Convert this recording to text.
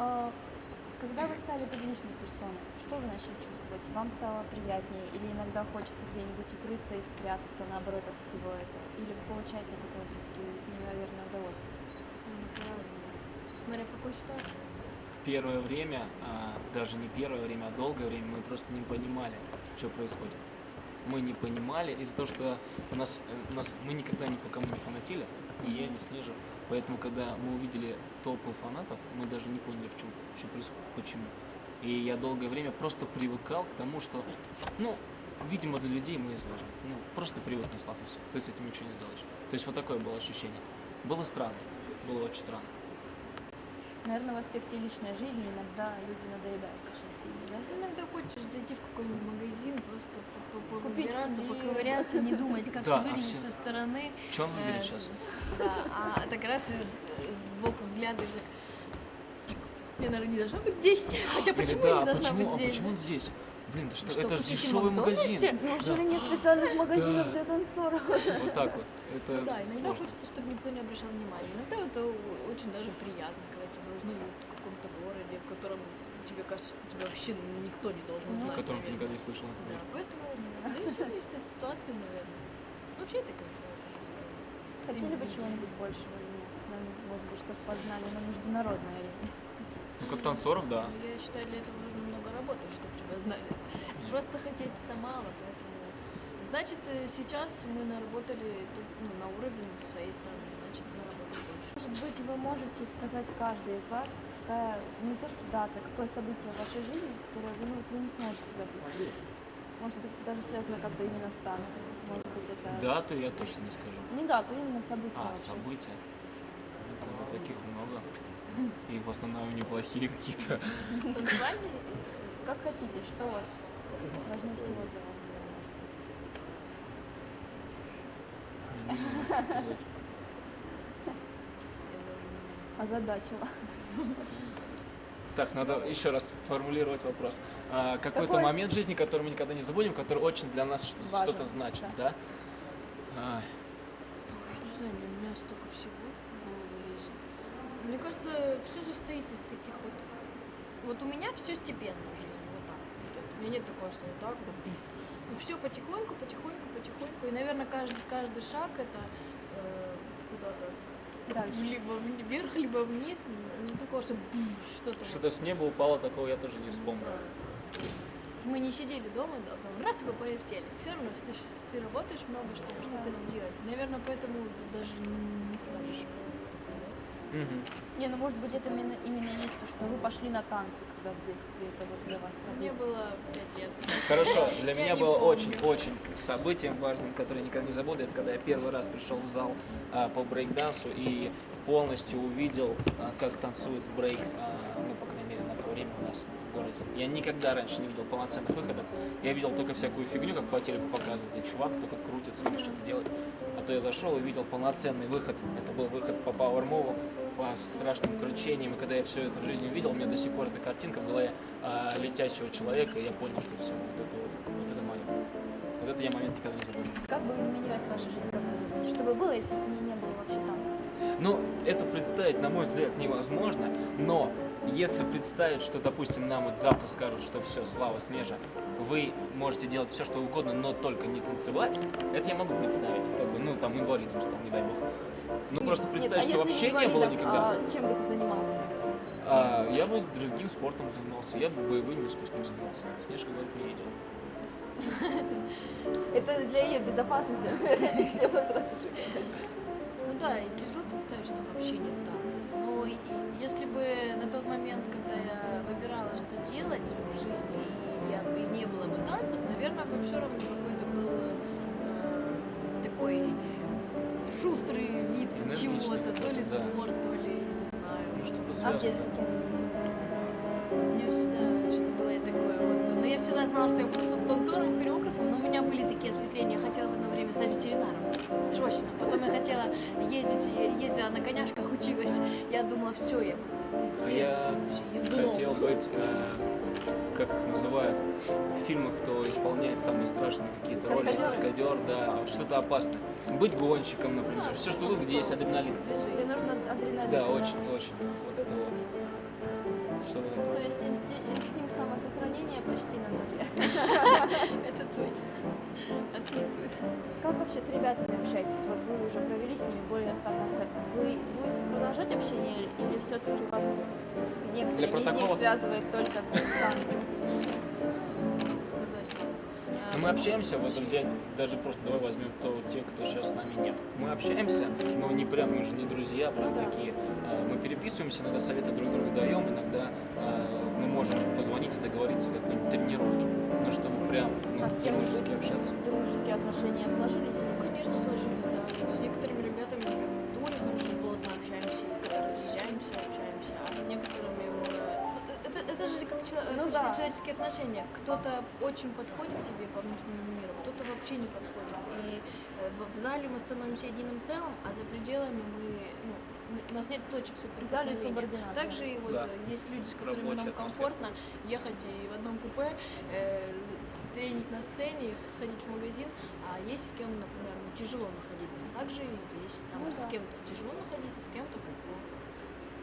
А, когда вы стали публичной персоной, что вы начали чувствовать? Вам стало приятнее или иногда хочется где-нибудь укрыться и спрятаться, наоборот, от всего этого? Или вы получаете от этого все-таки неимоверное удовольствие? Ну. Смотря в какой ситуации. Первое время, а, даже не первое время, а долгое время мы просто не понимали, что происходит. Мы не понимали из-за того, что у нас, э, у нас мы никогда ни по кому не фанатили, и я, не Снежа. Поэтому, когда мы увидели толпу фанатов, мы даже не поняли, в чем, что происходит, почему. И я долгое время просто привыкал к тому, что, ну, видимо, для людей мы изложим. Ну, просто привык на слав. Ты с этим ничего не сделаешь. То есть вот такое было ощущение. Было странно. Было очень странно. Наверное, в аспекте личной жизни иногда люди надоедают очень сильно, да? Иногда хочешь зайти в какой-нибудь магазин, просто Купить хлеб. поковыряться, не думать, как Да, ты а выглядишь все- со стороны. Что он выберет Э, сейчас? Да, а так раз и с- сбоку взгляда и я, наверное, не должна быть здесь. Хотя Или почему да, я а не должна почему, быть а здесь? почему он здесь? Блин, да что, Что, это же дешевый магазин. Макдональдсе? Неужели нет специальных магазинов Да. для танцоров? Вот так вот. Это Ну да, иногда сложно. хочется, чтобы никто не обращал внимания. Иногда это очень даже приятно, когда тебя узнают в каком-то городе, в котором тебе кажется, что тебя вообще никто не должен Ну, О знать. котором ты никогда не слышал, Да, поэтому да, все зависит от ситуации, наверное. Вообще это как Хотели бы чего-нибудь большего или нет? Может быть, чтобы познали на международной арене. Ну, как танцоров, да. Ну, Я считаю, для этого нужно много работать, чтобы тебя знали. Просто хотеть это мало, поэтому... Значит, э, сейчас мы наработали тут, ну, на уровень своей страны, значит, больше. Может быть, вы можете сказать каждый из вас, какая, не то что дата, какое событие в вашей жизни, которое вы, ну, вот вы не сможете забыть. Может быть, даже связано как-то именно с танцем. Может быть, это... Даты я точно не скажу. Не дату, именно событие А, вообще. события. Ну, таких много. И в основном неплохие какие-то. Как хотите, что у вас важнее всего для вас было, может быть? Не знаю, как сказать. Озадачила. Так, надо еще раз формулировать вопрос. А, Какой-то Какой момент жизни, который мы никогда не забудем, который очень для нас что-то значит, да? А, Не знаю, у меня столько всего. Мне кажется, все состоит из таких вот... Вот у меня все степенно в жизни. У меня нет такого, что вот так вот. все потихоньку, потихоньку, потихоньку. И, наверное, каждый, каждый шаг это э, куда-то Дальше. либо вверх, либо вниз. Не такого, что что-то. Что-то с неба упало, такого я тоже не вспомню. Мы не сидели дома, да, там раз и вы полетели. Все равно ты, ты работаешь много, чтобы что-то сделать. Наверное, поэтому. Мгм. Не, ну может быть это именно, именно есть то, что вы пошли на танцы, когда в детстве это вот для вас Мне событие. было 5 лет. Хорошо, для меня было очень-очень событием важным, которое никогда не забуду, это когда я первый раз пришел в зал а, по брейкдансу и полностью увидел, а, как танцует брейк, а, ну, по крайней мере, на то время у нас в городе. Я никогда раньше не видел полноценных выходов. Я видел только всякую фигню, как по телеку показывают, где чувак только крутится или что-то делает. А то я зашел и видел полноценный выход. Это был выход по Power Move, по страшным кручениям. И когда я все это в жизни увидел, у меня до сих пор эта картинка в голове а, летящего человека, и я понял, что все, вот это вот, вот это мое. Вот это я момент никогда не забуду. Как бы изменилась ваша жизнь, как вы думаете? Что бы было, если бы не, не было вообще танцев? Ну, это представить, на мой взгляд, невозможно, но если представить, что, допустим, нам вот завтра скажут, что все, Слава Снежа, вы можете делать все, что угодно, но только не танцевать, это я могу представить. Такой, ну, там, инвалидом стал, не дай бог. Ну, просто Нет, а что если вообще не было никогда. А чем бы ты занимался? А, я бы другим спортом занимался, я бы боевым искусством занимался. Снежка говорит, не идет. Это для ее безопасности, все взрослые. Ну да, и тяжело представить, что вообще нет танцев. Но и- если бы на тот момент, когда я выбирала, что делать в жизни, и, я, бы- не было бы танцев, наверное, бы все равно какой-то был э, такой шустрый чего-то, то ли спорт, то ли, не знаю. Ну, что-то А в связано. детстве кем вы были? У меня всегда что-то было и такое всегда знала, что я буду танцором, хореографом, но у меня были такие ответвления. Я хотела в одно время стать ветеринаром. Срочно. Потом я хотела ездить, я ездила на коняшках, училась. Я думала, все, я буду А я хотел быть, э, как их называют, в фильмах, кто исполняет самые страшные какие-то роли, каскадер, да, что-то опасное. Быть гонщиком, например, Да, все, что что-то где есть адреналин. Тебе нужно адреналин. Да, очень, очень. Вот это вот. что-то То такое. есть инстинкт самосохранения почти на вообще с ребятами общаетесь? Вот вы уже провели с ними более 100 концертов. Вы будете продолжать общение или все-таки вас с некоторыми из них связывает только танцы? Но мы общаемся, вот взять, даже просто давай возьмем то, те, кто сейчас с нами нет. Мы общаемся, но не прям, мы же не друзья, прям такие. Э, Мы переписываемся, иногда советы друг другу даем, иногда э, мы можем позвонить и договориться о какой-нибудь тренировке. Ну, чтобы прям ну, А с кем дружески общаться. Дружеские отношения сложились, как, чело- Ну как да. человеческие отношения. Кто-то очень подходит тебе по внутреннему миру, кто-то вообще не подходит. И э, в, зале мы становимся единым целым, а за пределами мы... Ну, у нас нет точек соприкосновения. Также и вот Да. э, есть люди, с которыми Рабочая нам атмосфера. комфортно ехать и в одном купе, э, тренить на сцене, сходить в магазин, а есть с кем, например, ну, тяжело находиться. Также и здесь. Там Ну с да. кем-то тяжело находиться, с кем-то комфортно.